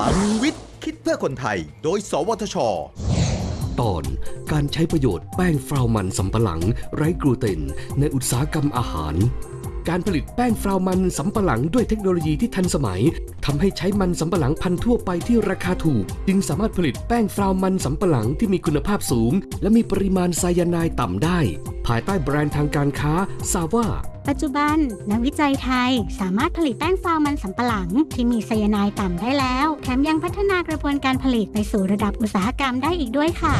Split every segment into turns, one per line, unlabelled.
ลังวิทย์ คิดเพื่อคนไทย โดย สวทช
ตอนการใช้ประโยชน์แป้งฟราวมันสำปะหลัง ไร้กลูเตน ในอุตสาหกรรมอาหาร การผลิตแป้งฟราวมันสำปะหลังด้วยเทคโนโลยีที่ทันสมัยทำให้ใช้มันสำปะหลังพันธุ์ทั่วไปที่ราคาถูก จึงสามารถผลิตแป้งฟราวมันสำปะหลังที่มีคุณภาพสูง และมีปริมาณไซยาไนด์ต่ำได้ ภายใต้แบรนด์ทางการค้าซาว่า
ปัจจุบัน นักวิจัยไทยสามารถผลิตแป้งฟาวมันสำปะหลัง ที่มีไซยาไนด์ต่ำได้แล้ว แถมยังพัฒนากระบวนการผลิตไปสู่ระดับอุตสาหกรรมได้อีกด้วยค่ะ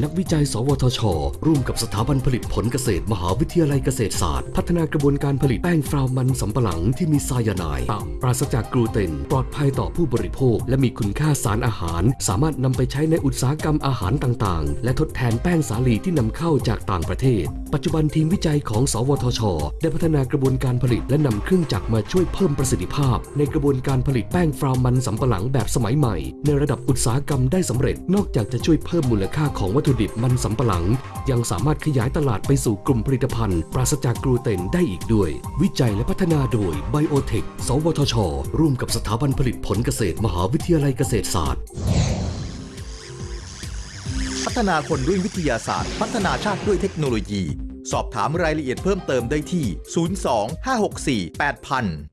นักวิจัย สวทช ร่วมกับสถาบันผลิตผลเกษตร มหาวิทยาลัยเกษตรศาสตร์ พัฒนากระบวนการผลิตแป้งฟราวมันสำปะหลังที่มีไซยาไนด์ต่ำปราศจากกลูเตน ปลอดภัยต่อผู้บริโภค และมีคุณค่าสารอาหาร สามารถนำไปใช้ในอุตสาหกรรมอาหารต่างๆ และทดแทนแป้งสาลีที่นำเข้าจากต่างประเทศ ปัจจุบันทีมวิจัยของ สวทช ได้พัฒนากระบวนการผลิต และนำเครื่องจักรมาช่วยเพิ่มประสิทธิภาพ ในกระบวนการผลิตแป้งฟราวมันสำปะหลังแบบสมัยใหม่ ในระดับอุตสาหกรรมได้สำเร็จนอกจากจะช่วยเพิ่มมูลค่าของวัตถุดิบมันสำปะหลัง ยังสามารถขยายตลาดไปสู่กลุ่มผลิตภัณฑ์ ปราศจากกลูเตนได้อีกด้วย วิจัยและพัฒนาโดยไบโอเทคสวทช ร่วมกับสถาบันผลิตผลเกษตร มหาวิทยาลัยเกษตรศาสตร์
พัฒนาคนด้วยวิทยาศาสตร์ พัฒนาชาติด้วยเทคโนโลยี สอบถามรายละเอียดเพิ่มเติมได้ที่ 02 564 8000